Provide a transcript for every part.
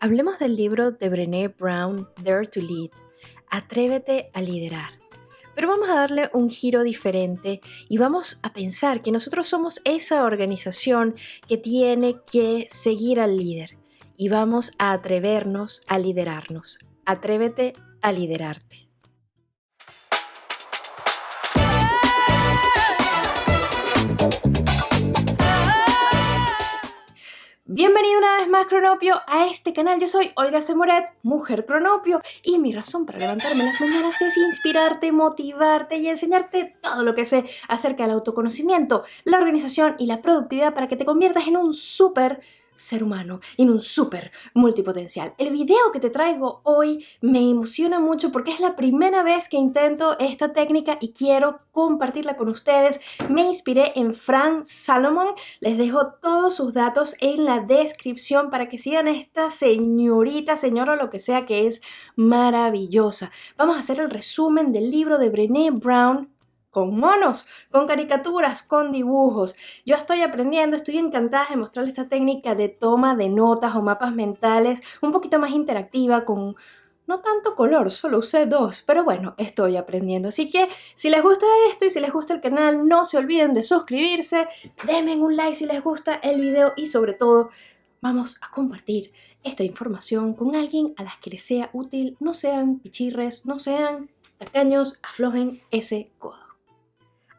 Hablemos del libro de Brené Brown, Dare to Lead. Atrévete a liderar. Pero vamos a darle un giro diferente y vamos a pensar que nosotros somos esa organización que tiene que seguir al líder y vamos a atrevernos a liderarnos. Atrévete a liderarte. Cronopio a este canal, yo soy Olga Semoret, mujer Cronopio y mi razón para levantarme las mañanas es inspirarte, motivarte y enseñarte todo lo que sé acerca del autoconocimiento, la organización y la productividad para que te conviertas en un súper ser humano en un súper multipotencial. El video que te traigo hoy me emociona mucho porque es la primera vez que intento esta técnica y quiero compartirla con ustedes. Me inspiré en Frank Salomon. Les dejo todos sus datos en la descripción para que sigan esta señorita, señora o lo que sea que es maravillosa. Vamos a hacer el resumen del libro de Brené Brown con monos, con caricaturas, con dibujos. Yo estoy aprendiendo, estoy encantada de mostrarles esta técnica de toma de notas o mapas mentales un poquito más interactiva con no tanto color, solo usé dos, pero bueno, estoy aprendiendo. Así que si les gusta esto y si les gusta el canal, no se olviden de suscribirse, denme un like si les gusta el video y sobre todo vamos a compartir esta información con alguien a las que les sea útil, no sean pichirres, no sean tacaños, aflojen ese codo.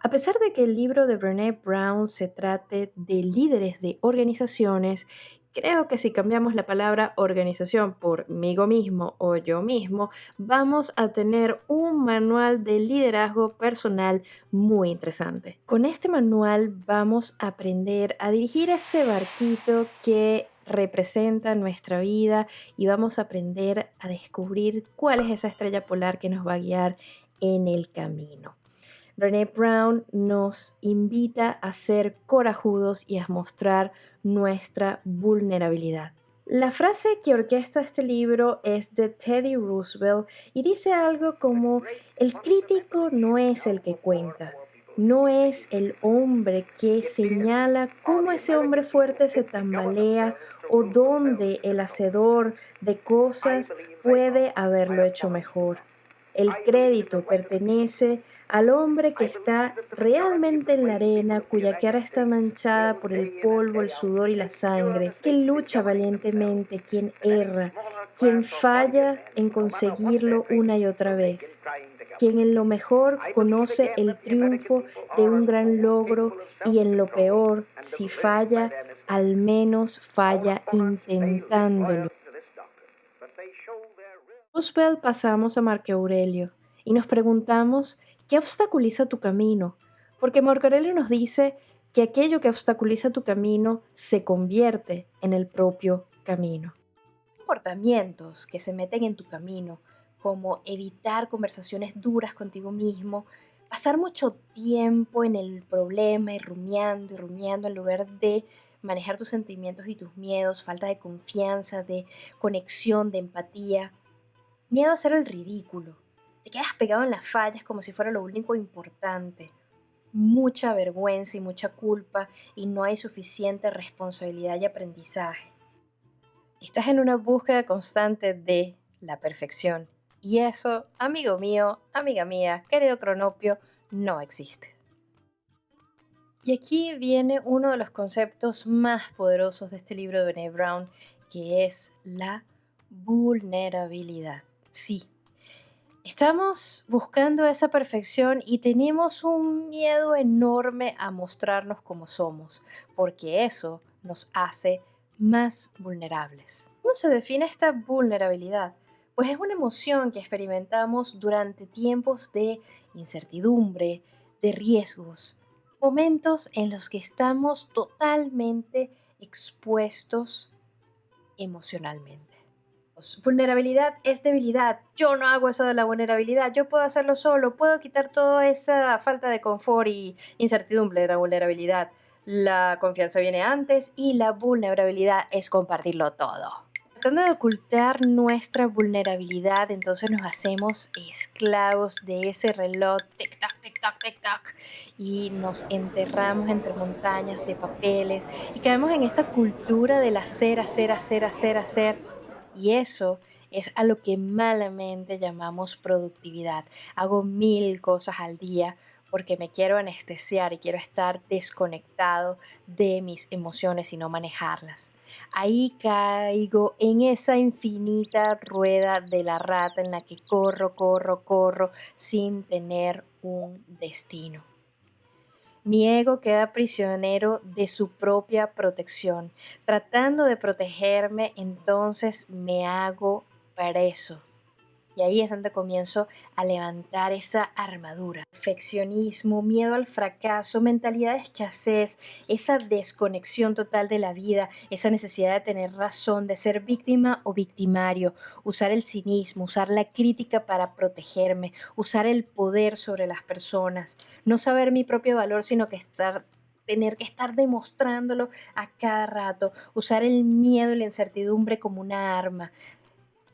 A pesar de que el libro de Brené Brown se trate de líderes de organizaciones, creo que si cambiamos la palabra organización por migo mismo o yo mismo, vamos a tener un manual de liderazgo personal muy interesante. Con este manual vamos a aprender a dirigir ese barquito que representa nuestra vida y vamos a aprender a descubrir cuál es esa estrella polar que nos va a guiar en el camino. Brené Brown nos invita a ser corajudos y a mostrar nuestra vulnerabilidad. La frase que orquesta este libro es de Teddy Roosevelt y dice algo como, el crítico no es el que cuenta, no es el hombre que señala cómo ese hombre fuerte se tambalea o dónde el hacedor de cosas puede haberlo hecho mejor. El crédito pertenece al hombre que está realmente en la arena, cuya cara está manchada por el polvo, el sudor y la sangre, quien lucha valientemente, quien erra, quien falla en conseguirlo una y otra vez, quien en lo mejor conoce el triunfo de un gran logro y en lo peor, si falla, al menos falla intentándolo. Roosevelt pasamos a Marco Aurelio y nos preguntamos qué obstaculiza tu camino, porque Marco Aurelio nos dice que aquello que obstaculiza tu camino se convierte en el propio camino. Comportamientos que se meten en tu camino, como evitar conversaciones duras contigo mismo, pasar mucho tiempo en el problema y rumiando y rumiando en lugar de manejar tus sentimientos y tus miedos, falta de confianza, de conexión, de empatía, Miedo a hacer el ridículo. Te quedas pegado en las fallas como si fuera lo único importante. Mucha vergüenza y mucha culpa y no hay suficiente responsabilidad y aprendizaje. Estás en una búsqueda constante de la perfección. Y eso, amigo mío, amiga mía, querido cronopio, no existe. Y aquí viene uno de los conceptos más poderosos de este libro de Brené Brown, que es la vulnerabilidad. Sí. Estamos buscando esa perfección y tenemos un miedo enorme a mostrarnos como somos, porque eso nos hace más vulnerables. ¿Cómo se define esta vulnerabilidad? Pues es una emoción que experimentamos durante tiempos de incertidumbre, de riesgos, momentos en los que estamos totalmente expuestos emocionalmente. Vulnerabilidad es debilidad. Yo no hago eso de la vulnerabilidad. Yo puedo hacerlo solo. Puedo quitar toda esa falta de confort y incertidumbre de la vulnerabilidad. La confianza viene antes y la vulnerabilidad es compartirlo todo. Tratando de ocultar nuestra vulnerabilidad, entonces nos hacemos esclavos de ese reloj, tic-tac, tic-tac, tic-tac, y nos enterramos entre montañas de papeles y caemos en esta cultura del hacer, hacer, hacer, hacer, hacer Y eso es a lo que malamente llamamos productividad. Hago mil cosas al día porque me quiero anestesiar y quiero estar desconectado de mis emociones y no manejarlas. Ahí caigo en esa infinita rueda de la rata en la que corro, corro, corro sin tener un destino. Mi ego queda prisionero de su propia protección. Tratando de protegerme, entonces me hago preso y ahí es donde comienzo a levantar esa armadura. Perfeccionismo, miedo al fracaso, mentalidad de escasez, esa desconexión total de la vida, esa necesidad de tener razón, de ser víctima o victimario, usar el cinismo, usar la crítica para protegerme, usar el poder sobre las personas, no saber mi propio valor, sino que estar tener que estar demostrándolo a cada rato, usar el miedo y la incertidumbre como una arma,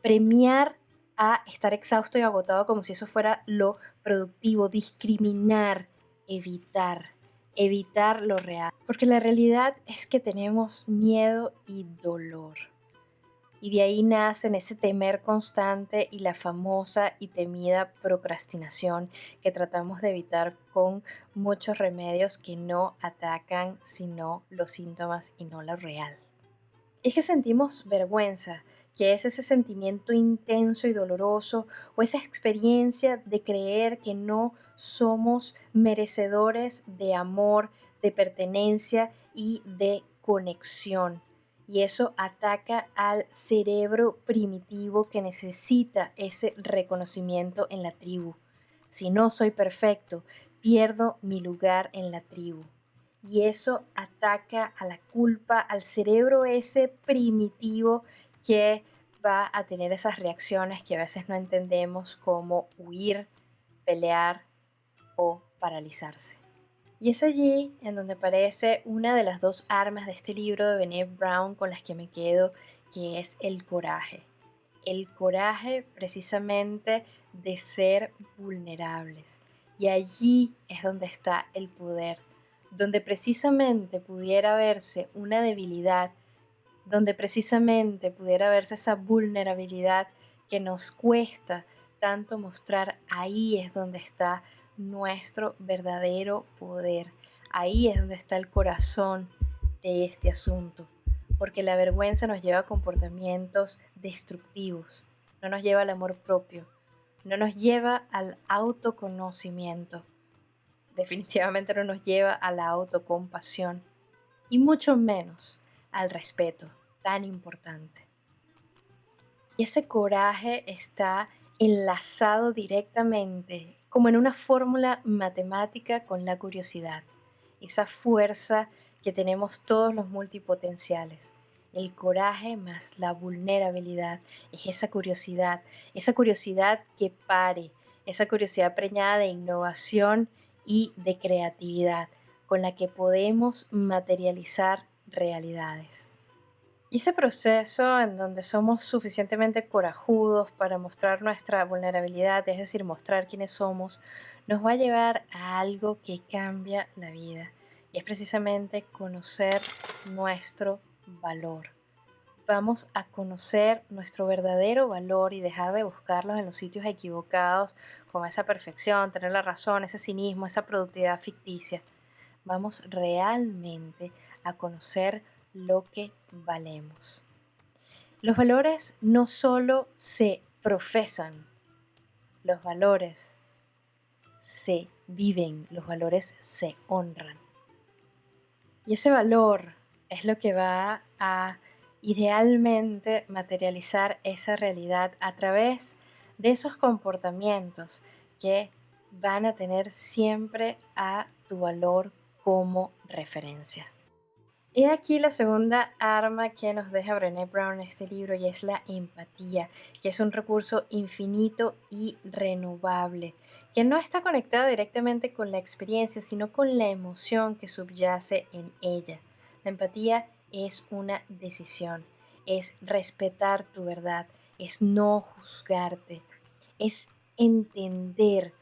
premiar a estar exhausto y agotado como si eso fuera lo productivo, discriminar, evitar, evitar lo real. Porque la realidad es que tenemos miedo y dolor. Y de ahí nacen ese temer constante y la famosa y temida procrastinación que tratamos de evitar con muchos remedios que no atacan sino los síntomas y no lo real. Es que sentimos vergüenza, que es ese sentimiento intenso y doloroso o esa experiencia de creer que no somos merecedores de amor, de pertenencia y de conexión. Y eso ataca al cerebro primitivo que necesita ese reconocimiento en la tribu. Si no soy perfecto, pierdo mi lugar en la tribu. Y eso ataca a la culpa, al cerebro ese primitivo que va a tener esas reacciones que a veces no entendemos como huir, pelear o paralizarse. Y es allí en donde aparece una de las dos armas de este libro de Bené Brown con las que me quedo, que es el coraje. El coraje precisamente de ser vulnerables. Y allí es donde está el poder, donde precisamente pudiera verse una debilidad donde precisamente pudiera verse esa vulnerabilidad que nos cuesta tanto mostrar, ahí es donde está nuestro verdadero poder, ahí es donde está el corazón de este asunto, porque la vergüenza nos lleva a comportamientos destructivos, no nos lleva al amor propio, no nos lleva al autoconocimiento, definitivamente no nos lleva a la autocompasión y mucho menos al respeto, tan importante. Y ese coraje está enlazado directamente, como en una fórmula matemática, con la curiosidad, esa fuerza que tenemos todos los multipotenciales. El coraje más la vulnerabilidad es esa curiosidad, esa curiosidad que pare, esa curiosidad preñada de innovación y de creatividad, con la que podemos materializar realidades. Y ese proceso en donde somos suficientemente corajudos para mostrar nuestra vulnerabilidad, es decir, mostrar quiénes somos, nos va a llevar a algo que cambia la vida. Y es precisamente conocer nuestro valor. Vamos a conocer nuestro verdadero valor y dejar de buscarlos en los sitios equivocados con esa perfección, tener la razón, ese cinismo, esa productividad ficticia vamos realmente a conocer lo que valemos. Los valores no solo se profesan, los valores se viven, los valores se honran. Y ese valor es lo que va a idealmente materializar esa realidad a través de esos comportamientos que van a tener siempre a tu valor como referencia. He aquí la segunda arma que nos deja Brené Brown en este libro y es la empatía, que es un recurso infinito y renovable, que no está conectado directamente con la experiencia, sino con la emoción que subyace en ella. La empatía es una decisión, es respetar tu verdad, es no juzgarte, es entender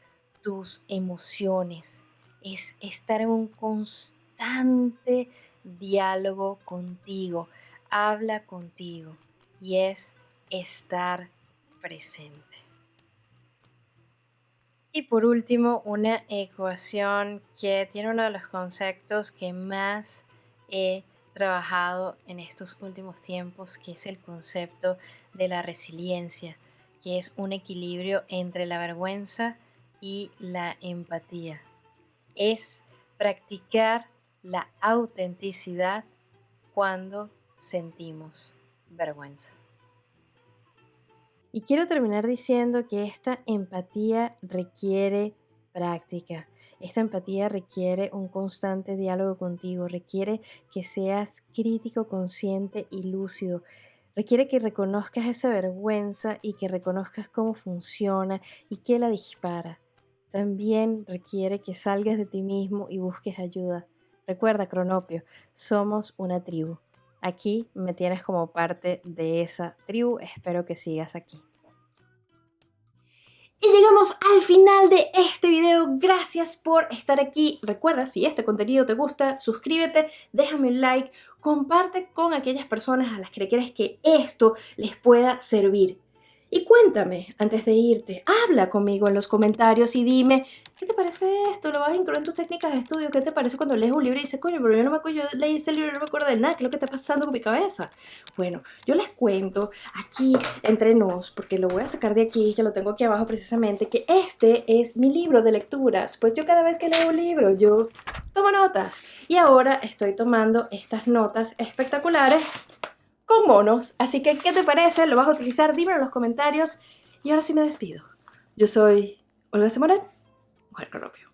tus emociones, es estar en un constante diálogo contigo, habla contigo y es estar presente. Y por último, una ecuación que tiene uno de los conceptos que más he trabajado en estos últimos tiempos, que es el concepto de la resiliencia, que es un equilibrio entre la vergüenza y la empatía. Es practicar la autenticidad cuando sentimos vergüenza. Y quiero terminar diciendo que esta empatía requiere práctica. Esta empatía requiere un constante diálogo contigo, requiere que seas crítico, consciente y lúcido. Requiere que reconozcas esa vergüenza y que reconozcas cómo funciona y qué la dispara. También requiere que salgas de ti mismo y busques ayuda. Recuerda, Cronopio, somos una tribu. Aquí me tienes como parte de esa tribu. Espero que sigas aquí. Y llegamos al final de este video. Gracias por estar aquí. Recuerda, si este contenido te gusta, suscríbete, déjame un like, comparte con aquellas personas a las que crees que esto les pueda servir. Y cuéntame, antes de irte, habla conmigo en los comentarios y dime, ¿qué te parece esto? ¿Lo vas a incluir en tus técnicas de estudio? ¿Qué te parece cuando lees un libro y dices, coño, pero yo no me acuerdo, yo leí ese libro y no me acuerdo de nada, ¿qué es lo que está pasando con mi cabeza? Bueno, yo les cuento aquí entre nos, porque lo voy a sacar de aquí, que lo tengo aquí abajo precisamente, que este es mi libro de lecturas. Pues yo cada vez que leo un libro, yo tomo notas. Y ahora estoy tomando estas notas espectaculares con monos. Así que, ¿qué te parece? ¿Lo vas a utilizar? Dímelo en los comentarios. Y ahora sí me despido. Yo soy Olga Semoret, mujer cronopio.